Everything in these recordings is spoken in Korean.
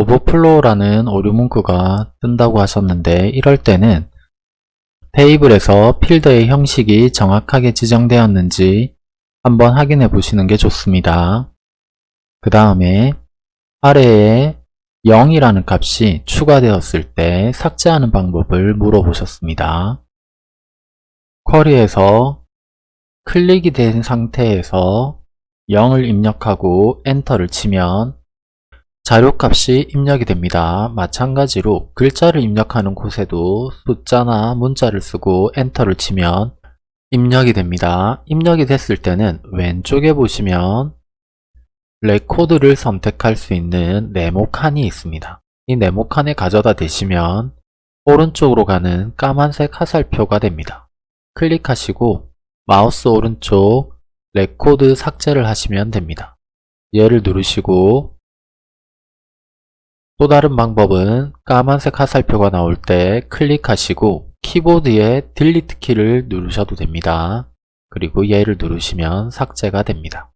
오버플로우라는 오류 문구가 뜬다고 하셨는데 이럴 때는 테이블에서 필드의 형식이 정확하게 지정되었는지 한번 확인해 보시는 게 좋습니다. 그 다음에 아래에 0이라는 값이 추가되었을 때 삭제하는 방법을 물어보셨습니다. query에서 클릭이 된 상태에서 0을 입력하고 엔터를 치면 자료값이 입력이 됩니다. 마찬가지로 글자를 입력하는 곳에도 숫자나 문자를 쓰고 엔터를 치면 입력이 됩니다. 입력이 됐을 때는 왼쪽에 보시면 레코드를 선택할 수 있는 네모 칸이 있습니다. 이 네모 칸에 가져다 대시면 오른쪽으로 가는 까만색 화살표가 됩니다. 클릭하시고 마우스 오른쪽 레코드 삭제를 하시면 됩니다. 얘를 누르시고 또 다른 방법은 까만색 화살표가 나올 때 클릭하시고 키보드에 delete 키를 누르셔도 됩니다. 그리고 얘를 누르시면 삭제가 됩니다.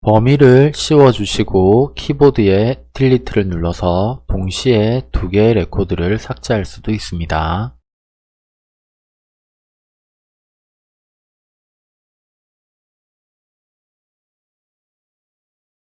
범위를 씌워주시고 키보드에 delete를 눌러서 동시에 두 개의 레코드를 삭제할 수도 있습니다.